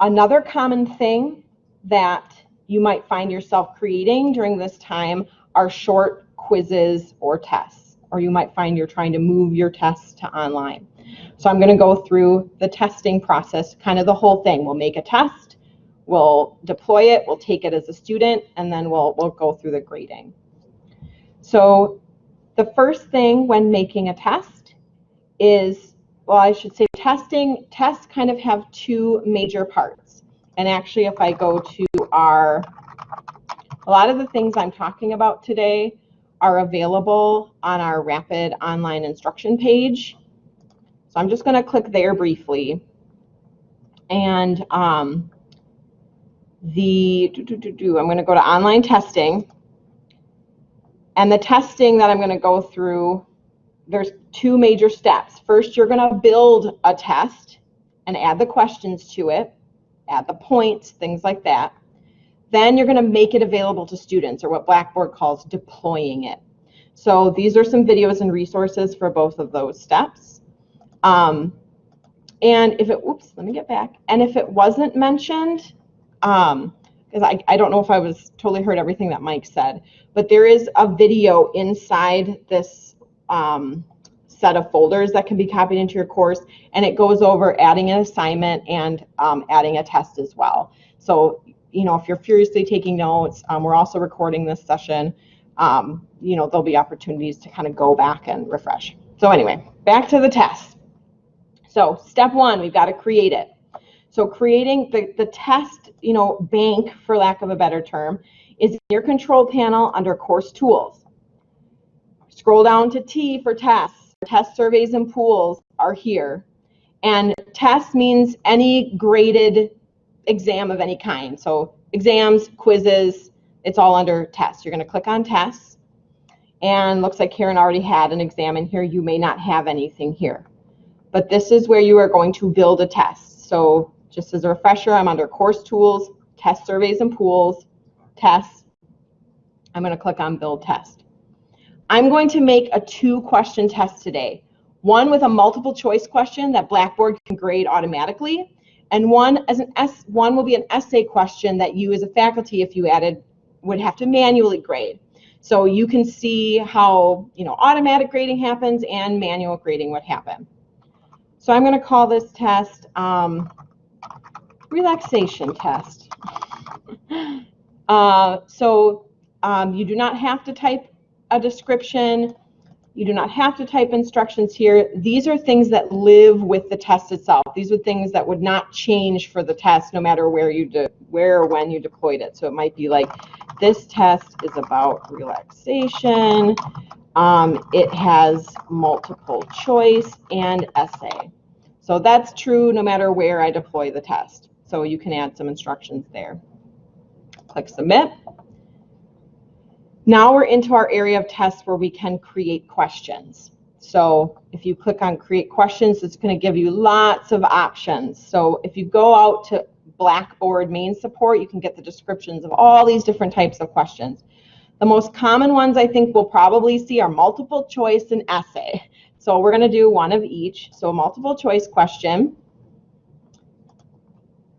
Another common thing that you might find yourself creating during this time are short quizzes or tests, or you might find you're trying to move your tests to online. So I'm going to go through the testing process, kind of the whole thing. We'll make a test, we'll deploy it, we'll take it as a student, and then we'll, we'll go through the grading. So the first thing when making a test is, well, I should say testing, tests kind of have two major parts. And actually, if I go to our, a lot of the things I'm talking about today are available on our rapid online instruction page. So I'm just going to click there briefly. And um, the, do, do, do, do, I'm going to go to online testing. And the testing that I'm going to go through, there's two major steps. First, you're going to build a test and add the questions to it, add the points, things like that. Then you're going to make it available to students, or what Blackboard calls deploying it. So these are some videos and resources for both of those steps. Um, and if it, oops, let me get back. And if it wasn't mentioned, um, because I, I don't know if I was totally heard everything that Mike said, but there is a video inside this um, set of folders that can be copied into your course, and it goes over adding an assignment and um, adding a test as well. So, you know, if you're furiously taking notes, um, we're also recording this session. Um, you know, there'll be opportunities to kind of go back and refresh. So anyway, back to the test. So step one, we've got to create it. So creating the, the test, you know, bank, for lack of a better term, is in your control panel under course tools. Scroll down to T for tests. Test surveys and pools are here. And test means any graded exam of any kind. So exams, quizzes, it's all under tests. You're going to click on tests. And looks like Karen already had an exam in here. You may not have anything here. But this is where you are going to build a test. So just as a refresher, I'm under course tools, test surveys and pools, tests. I'm going to click on build test. I'm going to make a two question test today. One with a multiple choice question that Blackboard can grade automatically, and one as an S one will be an essay question that you as a faculty, if you added, would have to manually grade. So you can see how you know automatic grading happens and manual grading would happen. So I'm going to call this test um, relaxation test. Uh, so um, you do not have to type a description. You do not have to type instructions here. These are things that live with the test itself. These are things that would not change for the test no matter where you where or when you deployed it. So it might be like this test is about relaxation. Um, it has multiple choice and essay. So that's true no matter where I deploy the test. So you can add some instructions there. Click submit. Now we're into our area of tests where we can create questions. So if you click on create questions, it's going to give you lots of options. So if you go out to Blackboard main support, you can get the descriptions of all these different types of questions. The most common ones I think we'll probably see are multiple choice and essay. So we're going to do one of each. So a multiple choice question.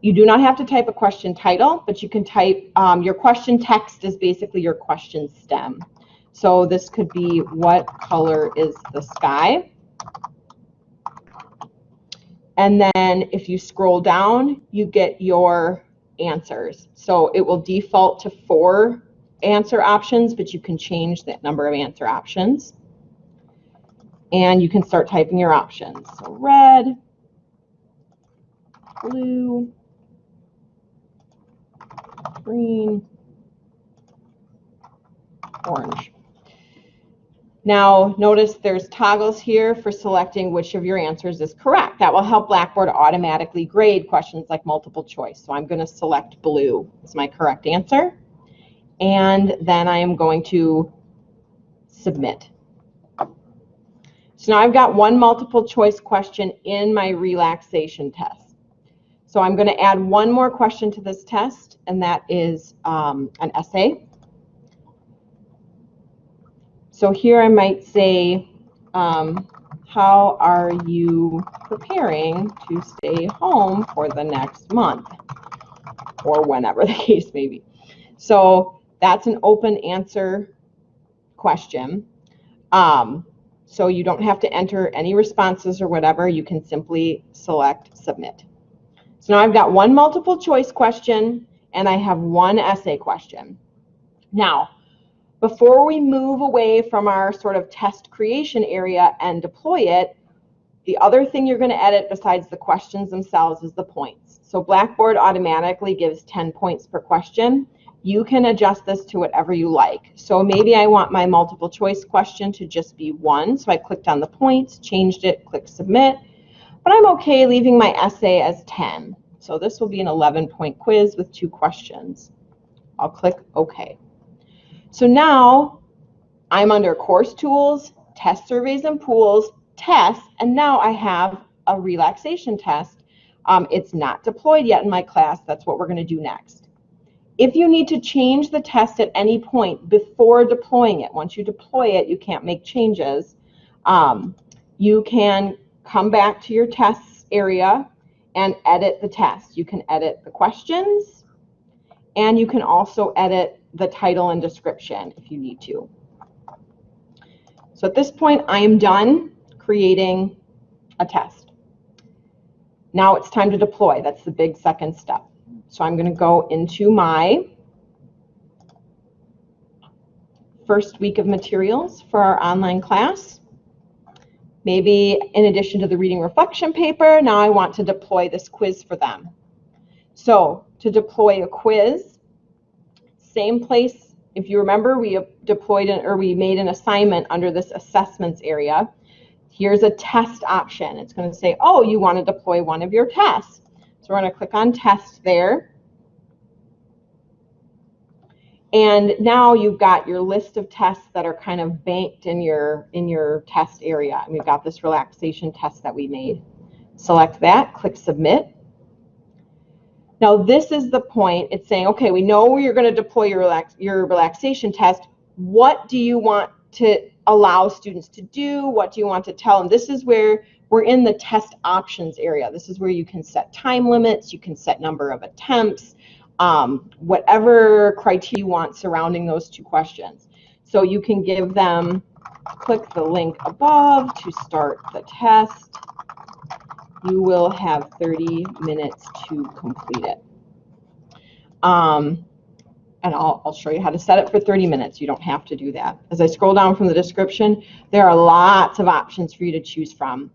You do not have to type a question title, but you can type um, your question text is basically your question stem. So this could be what color is the sky? And then if you scroll down, you get your answers. So it will default to four answer options, but you can change that number of answer options. And you can start typing your options. So red, blue, green, orange. Now, notice there's toggles here for selecting which of your answers is correct. That will help Blackboard automatically grade questions like multiple choice. So I'm going to select blue as my correct answer. And then I am going to submit. So now I've got one multiple choice question in my relaxation test. So I'm going to add one more question to this test, and that is um, an essay. So here I might say, um, how are you preparing to stay home for the next month? or whenever the case may be. So that's an open answer question. Um, so you don't have to enter any responses or whatever. You can simply select submit. So now I've got one multiple choice question and I have one essay question. Now, before we move away from our sort of test creation area and deploy it, the other thing you're going to edit besides the questions themselves is the points. So Blackboard automatically gives 10 points per question. You can adjust this to whatever you like. So maybe I want my multiple choice question to just be one. So I clicked on the points, changed it, click submit. But I'm okay leaving my essay as 10. So this will be an 11 point quiz with two questions. I'll click OK. So now I'm under course tools, test surveys and pools, tests, and now I have a relaxation test. Um, it's not deployed yet in my class. That's what we're going to do next. If you need to change the test at any point before deploying it, once you deploy it, you can't make changes. Um, you can come back to your tests area and edit the test. You can edit the questions, and you can also edit the title and description if you need to. So at this point, I am done creating a test. Now it's time to deploy. That's the big second step. So I'm going to go into my first week of materials for our online class. Maybe in addition to the reading reflection paper, now I want to deploy this quiz for them. So to deploy a quiz, same place. If you remember, we deployed an, or we made an assignment under this assessments area. Here's a test option. It's going to say, oh, you want to deploy one of your tests. So we're going to click on test there. And now you've got your list of tests that are kind of banked in your in your test area. And we've got this relaxation test that we made. Select that, click submit. Now this is the point. It's saying, okay, we know you're going to deploy your relax your relaxation test. What do you want to allow students to do? What do you want to tell them? This is where we're in the test options area. This is where you can set time limits, you can set number of attempts, um, whatever criteria you want surrounding those two questions. So you can give them, click the link above to start the test. You will have 30 minutes to complete it. Um, and I'll, I'll show you how to set it for 30 minutes. You don't have to do that. As I scroll down from the description, there are lots of options for you to choose from.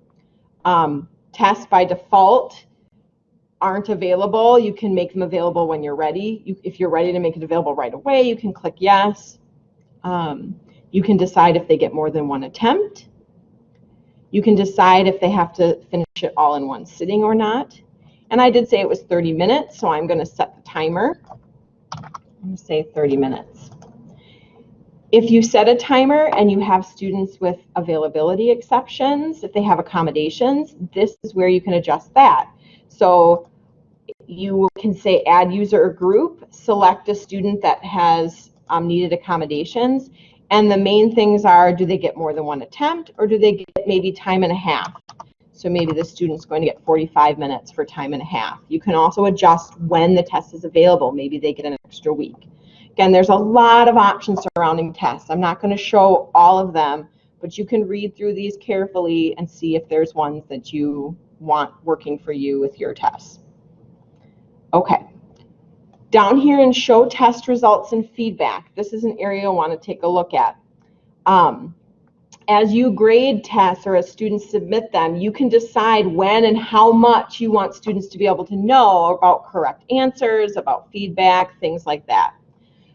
Um, tests by default aren't available. You can make them available when you're ready. You, if you're ready to make it available right away, you can click yes. Um, you can decide if they get more than one attempt. You can decide if they have to finish it all in one sitting or not. And I did say it was 30 minutes, so I'm going to set the timer I'm going to say 30 minutes. If you set a timer and you have students with availability exceptions, if they have accommodations, this is where you can adjust that. So you can say add user or group, select a student that has um, needed accommodations, and the main things are, do they get more than one attempt or do they get maybe time and a half? So maybe the student's going to get 45 minutes for time and a half. You can also adjust when the test is available. Maybe they get an extra week. Again, there's a lot of options surrounding tests. I'm not going to show all of them, but you can read through these carefully and see if there's ones that you want working for you with your tests. Okay. Down here in show test results and feedback, this is an area I want to take a look at. Um, as you grade tests or as students submit them, you can decide when and how much you want students to be able to know about correct answers, about feedback, things like that.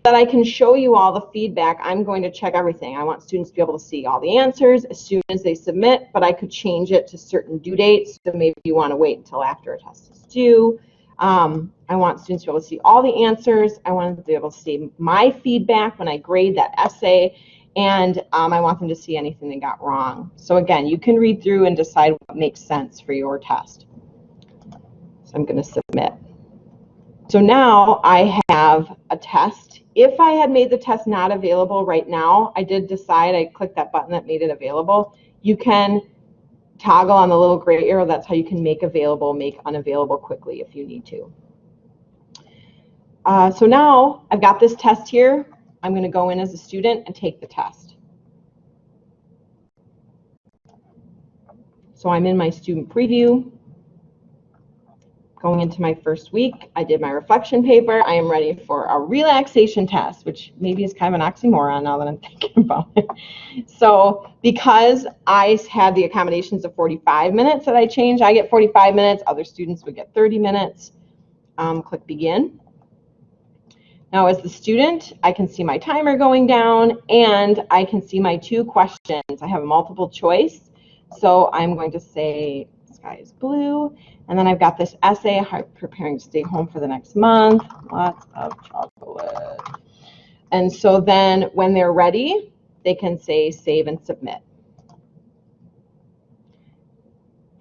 That I can show you all the feedback, I'm going to check everything. I want students to be able to see all the answers as soon as they submit, but I could change it to certain due dates. So maybe you want to wait until after a test is due. Um, I want students to be able to see all the answers. I want them to be able to see my feedback when I grade that essay and um, I want them to see anything they got wrong. So again, you can read through and decide what makes sense for your test. So I'm going to submit. So now I have a test. If I had made the test not available right now, I did decide, I clicked that button that made it available. You can toggle on the little gray arrow. That's how you can make available, make unavailable quickly if you need to. Uh, so now I've got this test here. I'm going to go in as a student and take the test. So I'm in my student preview. Going into my first week, I did my reflection paper. I am ready for a relaxation test, which maybe is kind of an oxymoron now that I'm thinking about it. So because I had the accommodations of 45 minutes that I changed, I get 45 minutes, other students would get 30 minutes. Um, click begin. Now as the student, I can see my timer going down and I can see my two questions. I have a multiple choice. So I'm going to say sky is blue and then I've got this essay, preparing to stay home for the next month, lots of chocolate. And so then when they're ready, they can say save and submit.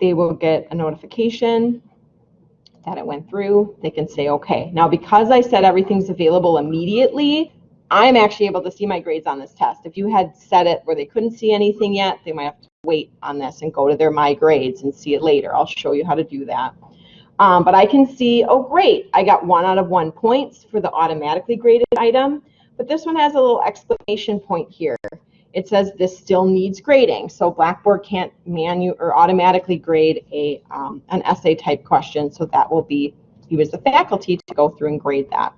They will get a notification that it went through. They can say, okay. Now, because I said everything's available immediately, I'm actually able to see my grades on this test. If you had set it where they couldn't see anything yet, they might have to wait on this and go to their My Grades and see it later. I'll show you how to do that. Um, but I can see, oh, great, I got one out of one points for the automatically graded item. But this one has a little exclamation point here. It says this still needs grading. So Blackboard can't manu or automatically grade a um, an essay type question. So that will be you as the faculty to go through and grade that.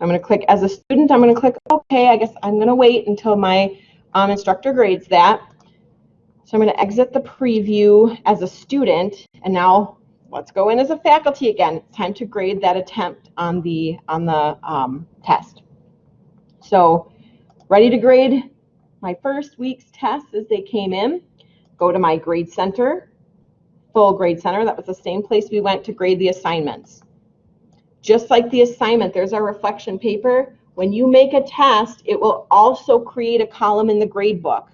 I'm going to click as a student, I'm going to click OK. I guess I'm going to wait until my um, instructor grades that. So I'm going to exit the preview as a student, and now let's go in as a faculty again. It's time to grade that attempt on the on the um, test. So ready to grade my first week's tests as they came in. Go to my grade center, full grade center. That was the same place we went to grade the assignments. Just like the assignment, there's our reflection paper. When you make a test, it will also create a column in the grade book.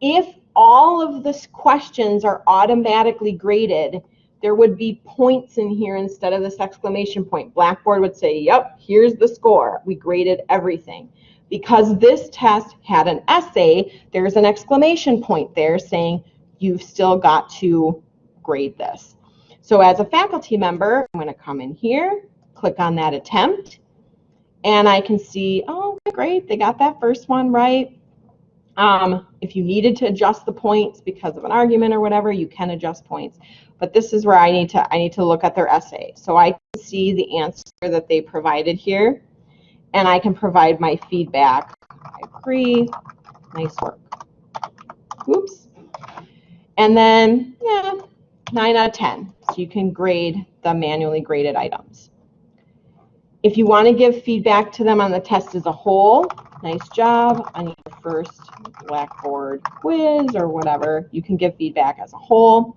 If all of the questions are automatically graded, there would be points in here instead of this exclamation point. Blackboard would say, yep, here's the score. We graded everything. Because this test had an essay, there's an exclamation point there saying you've still got to grade this. So as a faculty member, I'm going to come in here, click on that attempt, and I can see, oh, great, they got that first one right. Um, if you needed to adjust the points because of an argument or whatever, you can adjust points. But this is where I need to I need to look at their essay. So I can see the answer that they provided here, and I can provide my feedback. I agree. Nice work. Oops. And then, yeah, 9 out of 10. So you can grade the manually graded items. If you want to give feedback to them on the test as a whole, nice job on your first Blackboard quiz or whatever, you can give feedback as a whole.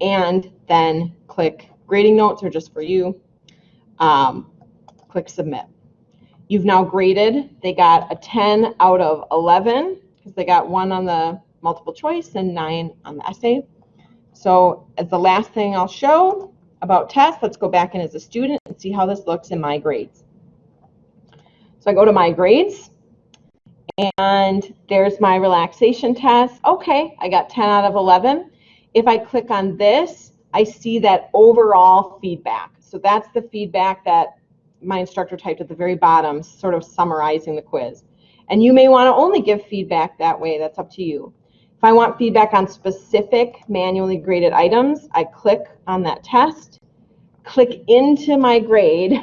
And then click grading notes are just for you. Um, click submit. You've now graded. They got a 10 out of 11 because they got one on the multiple choice and nine on the essay. So as the last thing I'll show, about tests, let's go back in as a student and see how this looks in my grades. So I go to my grades and there's my relaxation test. Okay, I got 10 out of 11. If I click on this, I see that overall feedback. So that's the feedback that my instructor typed at the very bottom, sort of summarizing the quiz. And you may want to only give feedback that way. That's up to you. If I want feedback on specific manually graded items, I click on that test, click into my grade,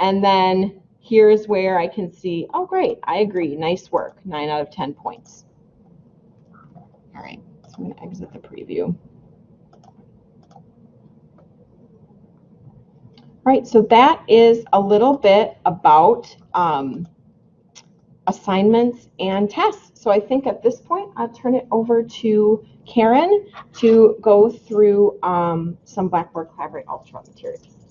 and then here's where I can see, oh, great, I agree, nice work, 9 out of 10 points. All right, so I'm going to exit the preview. All right, so that is a little bit about um, assignments and tests. So I think at this point, I'll turn it over to Karen to go through um, some Blackboard Collaborate Ultra materials.